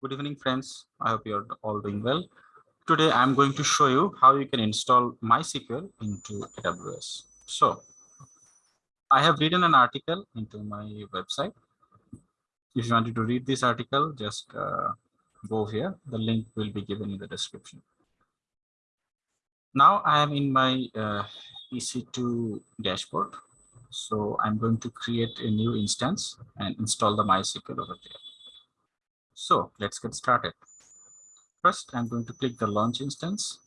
Good evening, friends. I hope you're all doing well. Today, I'm going to show you how you can install MySQL into AWS. So I have written an article into my website. If you wanted to read this article, just uh, go here. The link will be given in the description. Now I am in my uh, EC2 dashboard. So I'm going to create a new instance and install the MySQL over there. So let's get started. First, I'm going to click the launch instance.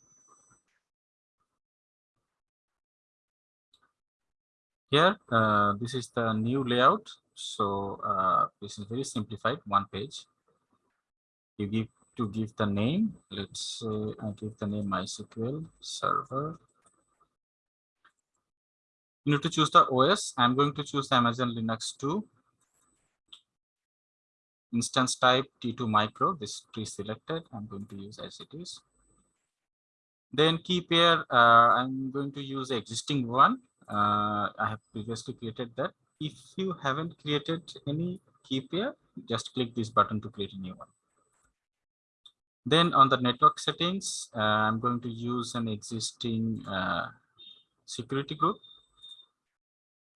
Here, uh, this is the new layout. So uh, this is very simplified, one page. You give to give the name. Let's say I give the name MySQL server. You need to choose the OS. I'm going to choose Amazon Linux 2 instance type T2 micro, this pre-selected, I'm going to use as it is. Then key pair, uh, I'm going to use existing one. Uh, I have previously created that. If you haven't created any key pair, just click this button to create a new one. Then on the network settings, uh, I'm going to use an existing uh, security group.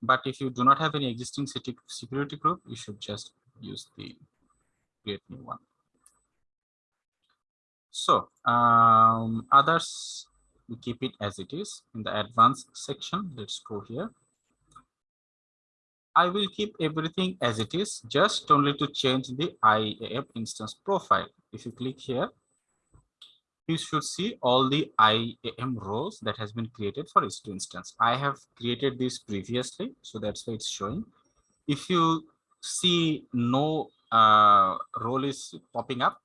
But if you do not have any existing security group, you should just use the create new one. So um, others, we keep it as it is in the advanced section. Let's go here. I will keep everything as it is, just only to change the IAM instance profile. If you click here, you should see all the IAM roles that has been created for each instance. I have created this previously, so that's why it's showing. If you see no uh, role is popping up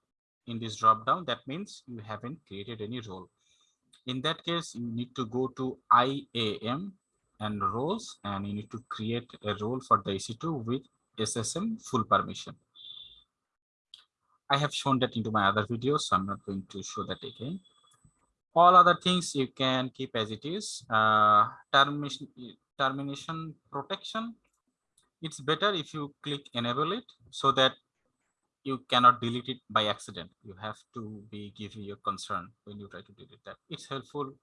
in this drop down, that means you haven't created any role. In that case, you need to go to IAM and roles, and you need to create a role for the EC2 with SSM full permission. I have shown that into my other videos, so I'm not going to show that again. All other things you can keep as it is. Uh, termination, termination protection, it's better if you click enable it so that you cannot delete it by accident. You have to be giving your concern when you try to delete that. It's helpful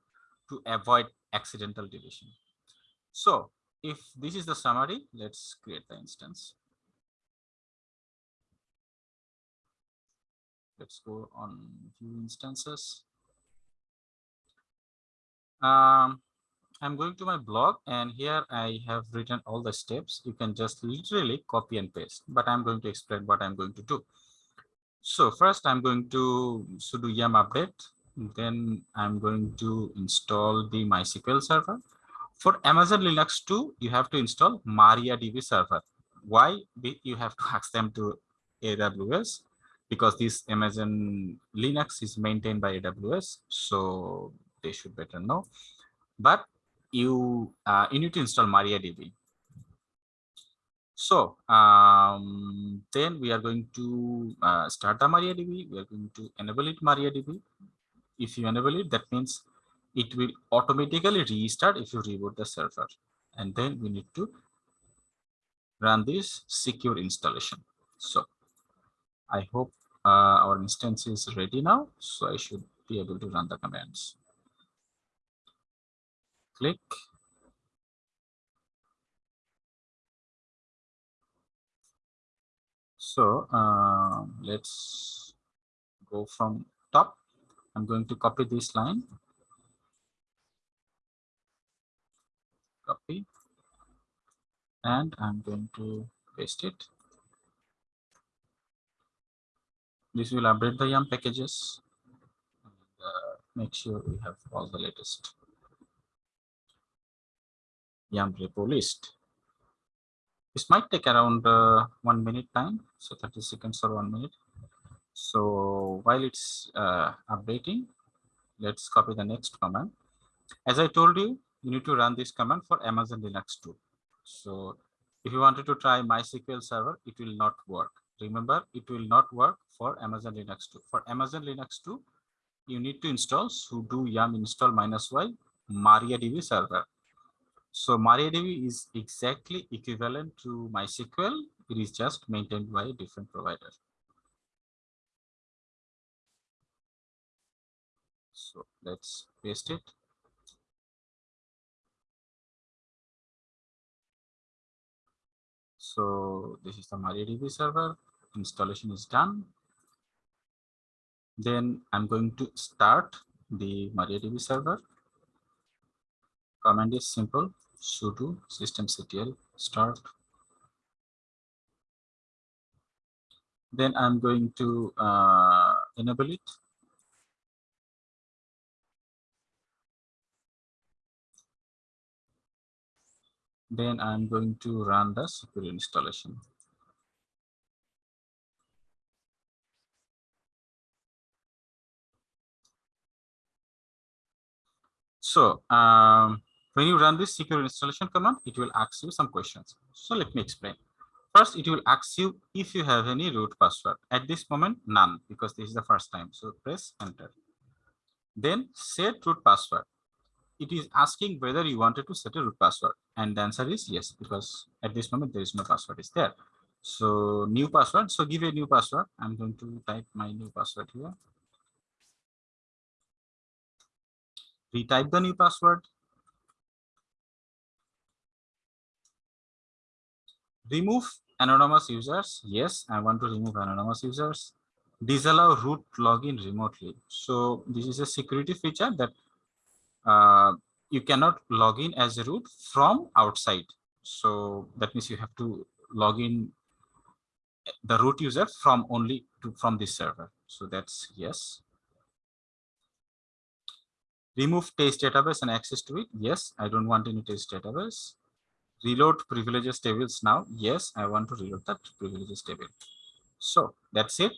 to avoid accidental deletion. So if this is the summary, let's create the instance. Let's go on view instances. Um, I'm going to my blog and here I have written all the steps. You can just literally copy and paste, but I'm going to explain what I'm going to do. So first I'm going to sudo yum update. Then I'm going to install the MySQL server. For Amazon Linux 2, you have to install MariaDB server. Why? You have to ask them to AWS because this Amazon Linux is maintained by AWS. So they should better know. But you uh, you need to install MariaDB. So um, then we are going to uh, start the MariaDB. We are going to enable it MariaDB. If you enable it, that means it will automatically restart if you reboot the server. And then we need to run this secure installation. So I hope uh, our instance is ready now. So I should be able to run the commands click. So uh, let's go from top. I'm going to copy this line. Copy. And I'm going to paste it. This will update the yum packages. And, uh, make sure we have all the latest yum repo list. This might take around uh, one minute time, so 30 seconds or one minute. So while it's uh, updating, let's copy the next command. As I told you, you need to run this command for Amazon Linux 2. So if you wanted to try MySQL server, it will not work. Remember, it will not work for Amazon Linux 2. For Amazon Linux 2, you need to install sudo yum install minus y MariaDB server. So MariaDB is exactly equivalent to MySQL. It is just maintained by a different provider. So let's paste it. So this is the MariaDB server. Installation is done. Then I'm going to start the MariaDB server. Command is simple sudo systemctl start. Then I'm going to uh, enable it. Then I'm going to run the secure installation. So um, when you run this secure installation command, it will ask you some questions. So let me explain. First, it will ask you if you have any root password. At this moment, none, because this is the first time. So press enter. Then set root password. It is asking whether you wanted to set a root password. And the answer is yes, because at this moment, there is no password is there. So new password. So give a new password. I'm going to type my new password here. retype the new password. Remove anonymous users. Yes, I want to remove anonymous users. Disallow root login remotely. So this is a security feature that uh, you cannot log in as a root from outside. So that means you have to log in the root user from only to from this server. So that's yes. Remove test database and access to it. Yes, I don't want any test database. Reload privileges tables now. Yes, I want to reload that privileges table. So that's it.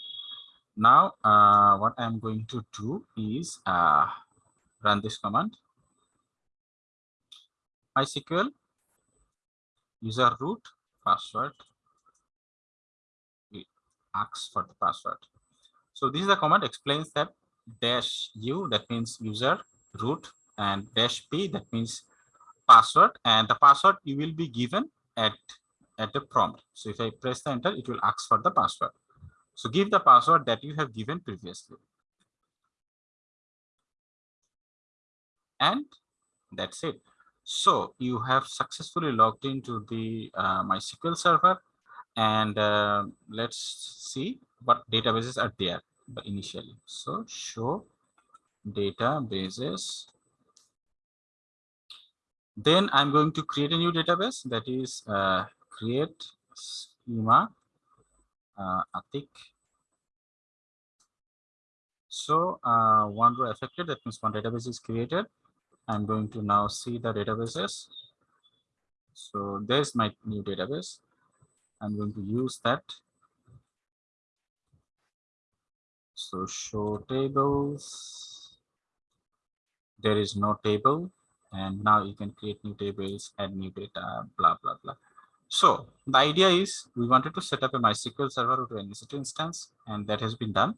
Now, uh, what I'm going to do is uh, run this command. MySQL user root password. It asks for the password. So this is the command explains that dash u that means user root and dash p that means password and the password you will be given at at the prompt. So if i press the enter it will ask for the password. So give the password that you have given previously. And that's it. So you have successfully logged into the uh, mysql server and uh, let's see what databases are there initially. So show databases. Then I'm going to create a new database that is uh, create schema uh, attic. So uh, one row affected, that means one database is created. I'm going to now see the databases. So there's my new database. I'm going to use that. So show tables there is no table and now you can create new tables add new data blah blah blah. So the idea is we wanted to set up a mysql server to an EC2 instance and that has been done.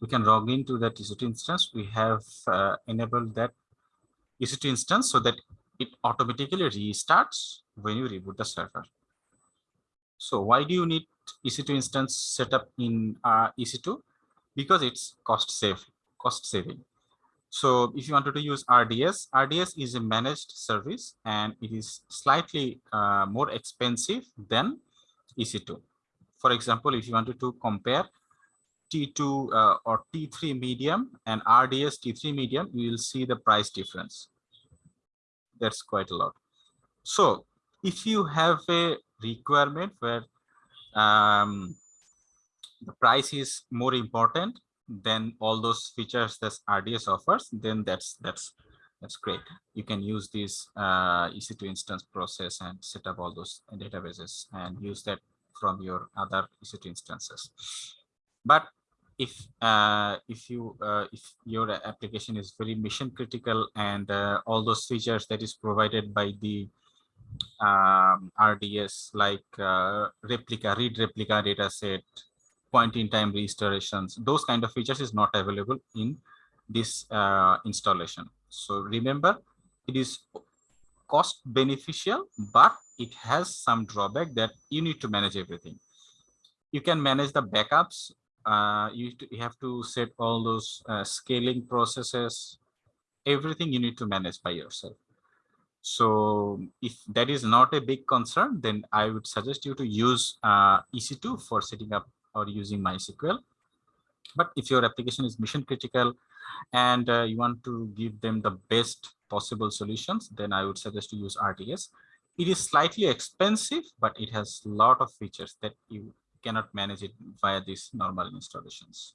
We can log into that EC2 instance. We have uh, enabled that EC2 instance so that it automatically restarts when you reboot the server. So why do you need EC2 instance set up in uh, EC2 because it's cost save cost saving so if you wanted to use RDS, RDS is a managed service and it is slightly uh, more expensive than EC2. For example, if you wanted to compare T2 uh, or T3 medium and RDS T3 medium, you will see the price difference. That's quite a lot. So if you have a requirement where um, the price is more important, then all those features that RDS offers, then that's that's that's great. You can use this uh, EC2 instance process and set up all those databases and use that from your other EC2 instances. But if uh, if you uh, if your application is very mission critical and uh, all those features that is provided by the um, RDS like uh, replica, read replica data set, point in time restorations, those kind of features is not available in this uh, installation. So remember, it is cost beneficial, but it has some drawback that you need to manage everything. You can manage the backups. Uh, you, you, have to set all those uh, scaling processes everything you need to manage by yourself. So if that is not a big concern, then I would suggest you to use uh, EC2 for setting up or using MySQL. But if your application is mission critical and uh, you want to give them the best possible solutions, then I would suggest to use RDS. It is slightly expensive, but it has a lot of features that you cannot manage it via these normal installations.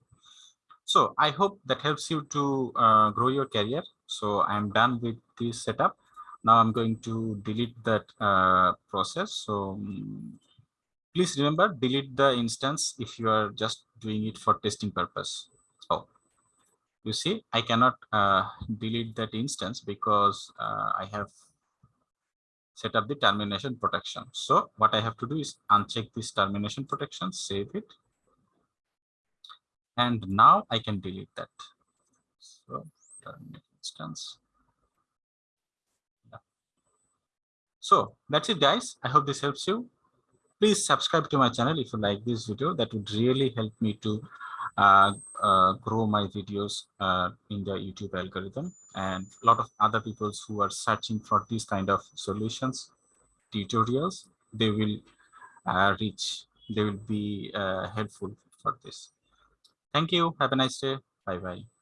So I hope that helps you to uh, grow your career. So I'm done with this setup. Now I'm going to delete that uh, process. So um, please remember, delete the instance if you are just doing it for testing purpose. Oh, you see, I cannot uh, delete that instance because uh, I have set up the termination protection. So what I have to do is uncheck this termination protection, save it. And now I can delete that. So terminate instance. So that's it, guys. I hope this helps you. Please subscribe to my channel if you like this video. That would really help me to uh, uh, grow my videos uh, in the YouTube algorithm. And a lot of other people who are searching for these kind of solutions, tutorials, they will uh, reach, they will be uh, helpful for this. Thank you. Have a nice day. Bye-bye.